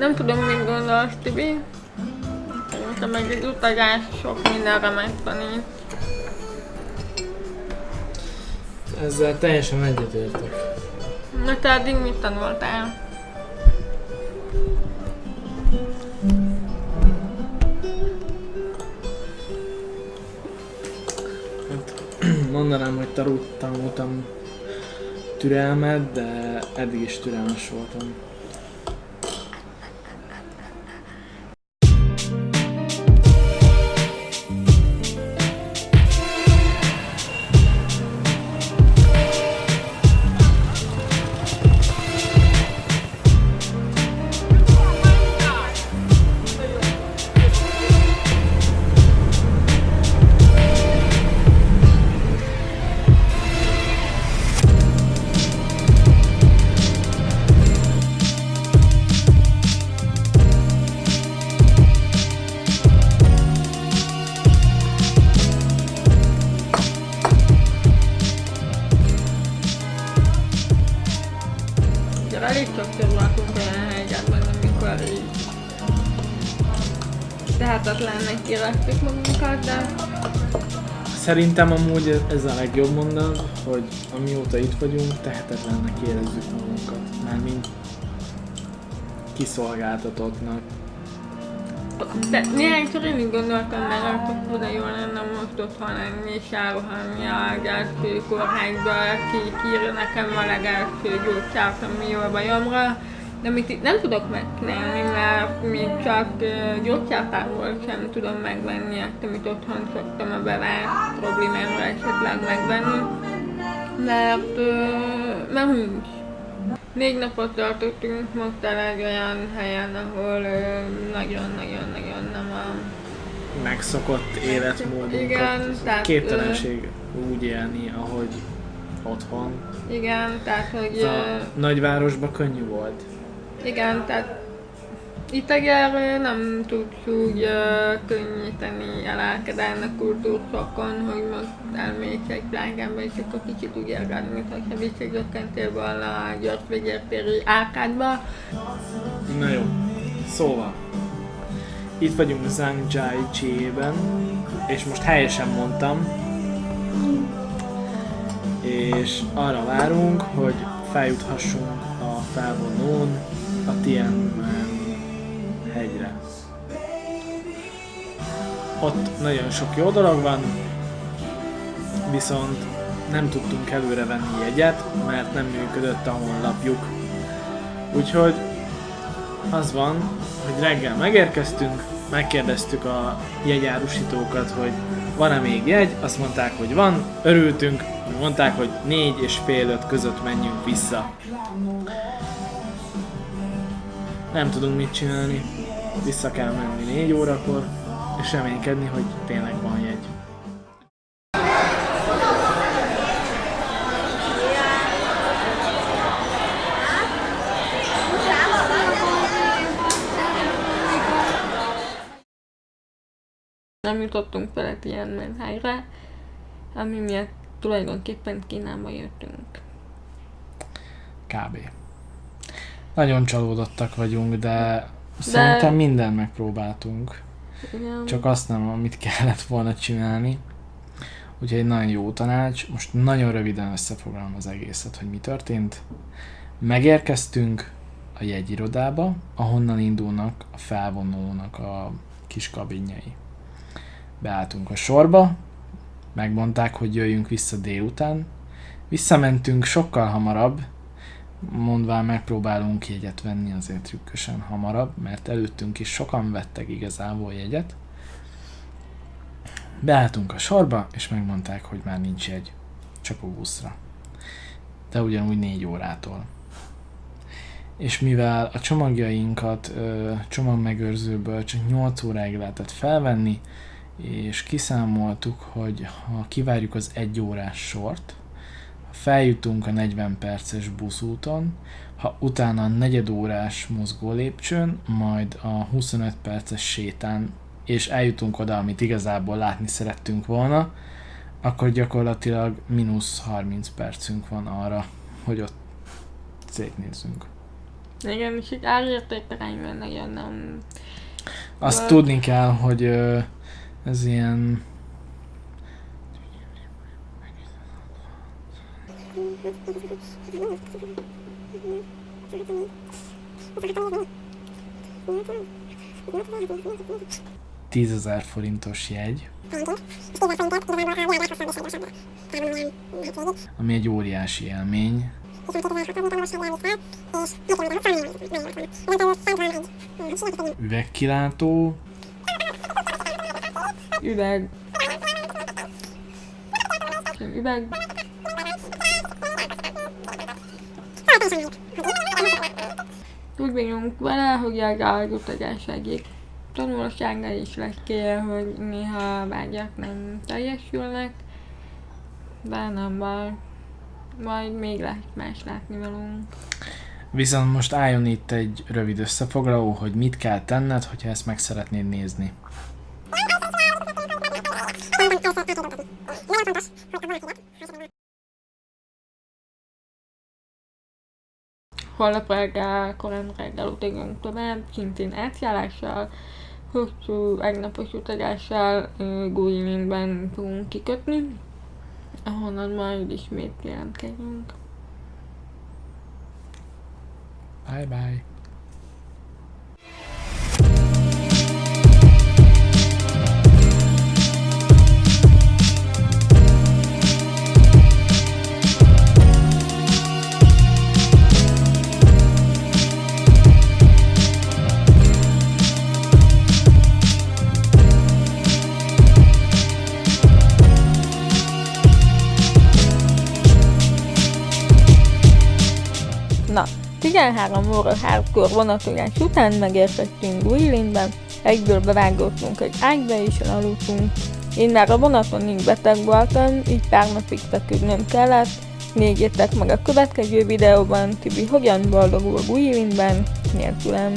Nem tudom, mit gondolsz, Tibi. Szerintem meg egy utazás sok mindenre megtanít. Ezzel teljesen egyetértek. Na te eddig mit tanultál? Hát, mondanám, hogy tanult, tanultam türelmet, de eddig is türelmes voltam. Tehetetlennek éreztük magunkat, de Szerintem amúgy ez a legjobb mondat, hogy amióta itt vagyunk, tehetetlennek érezzük magunkat. Mármint kiszolgáltatottnak. De néhányszor én így gondoltam meg, hogy oda jó lenne most otthon lenni, és elrohanni a legelső kórházba, ki kírja nekem a legelső gyógyszert a mi bajomra. De amit itt nem tudok megcsinálni, mert még csak gyógyszertárból sem tudom megvenni azt, amit otthon szoktam a bevált problémámra esetleg megvenni. Mert, mert nincs. Négy napot tartottunk most egy olyan helyen, ahol nagyon-nagyon-nagyon nem a... Megszokott életmódunkat. Igen, tehát, Képtelenség úgy élni, ahogy otthon. Igen, tehát hogy... A nagyvárosban könnyű volt. Igen, tehát egyelőre nem tudsz úgy uh, könnyíteni a kultúrszakon, hogy most elmész egy plágámba, és akkor kicsit úgy érged, mintha se visszagyökkentél volna a gyors vegyértéri árkádba. Na jó. Szóval. Itt vagyunk Zhangjiajie-ben, és most helyesen mondtam. És arra várunk, hogy feljuthassunk felvonón a Tianmen hegyre. Ott nagyon sok jó dolog van, viszont nem tudtunk előre venni jegyet, mert nem működött a honlapjuk. Úgyhogy az van, hogy reggel megérkeztünk, megkérdeztük a jegyárusítókat, hogy van-e még jegy, azt mondták, hogy van, örültünk, mondták, hogy négy és fél öt között menjünk vissza. Nem tudunk mit csinálni, vissza kell menni négy órakor, és reménykedni, hogy tényleg van jegy. Nem jutottunk ilyen menhelyre, ami miatt tulajdonképpen Kínába jöttünk. Kb. Nagyon csalódottak vagyunk, de, de... szerintem minden megpróbáltunk. Igen. Csak azt nem, amit kellett volna csinálni. Úgyhogy egy nagyon jó tanács. Most nagyon röviden összefoglalom az egészet, hogy mi történt. Megérkeztünk a jegyirodába, ahonnan indulnak a felvonónak a kis kabinjai. Beálltunk a sorba, megmondták, hogy jöjjünk vissza délután. Visszamentünk sokkal hamarabb, mondván megpróbálunk jegyet venni azért trükkösen hamarabb, mert előttünk is sokan vettek igazából jegyet. Beálltunk a sorba, és megmondták, hogy már nincs jegy, csak a buszra. De ugyanúgy négy órától. És mivel a csomagjainkat ö, csomagmegőrzőből csak 8 óráig lehetett felvenni, és kiszámoltuk, hogy ha kivárjuk az egy órás sort, ha feljutunk a 40 perces buszúton, ha utána a negyed órás mozgó lépcsőn, majd a 25 perces sétán, és eljutunk oda, amit igazából látni szerettünk volna, akkor gyakorlatilag mínusz 30 percünk van arra, hogy ott szétnézzünk. Igen, és itt árértékarányban nagyon nem... Azt Vagy- tudni kell, hogy ez ilyen... Tízezer forintos jegy, ami egy óriási élmény. Üvegkilátó, Üveg. Üveg. Úgy vagyunk vele, hogy az áldozatás egyik tanulsága is lesz hogy néha a vágyak nem teljesülnek, de nem baj. Majd még lehet más látni velünk. Viszont most álljon itt egy rövid összefoglaló, hogy mit kell tenned, hogyha ezt meg szeretnéd nézni. Holnap reggel, korán reggel utazunk tovább, szintén átjállással, hosszú egynapos utazással Guilinben fogunk kikötni, ahonnan majd ismét jelentkezünk. Bye bye! 13 óra hardcore vonatolás után megérkeztünk Guilinben, egyből bevágottunk egy ágyba és elaludtunk. Én már a vonaton így beteg voltam, így pár napig feküdnöm kellett. Nézzétek meg a következő videóban, Tibi hogyan boldogul Guilinben, nélkülem.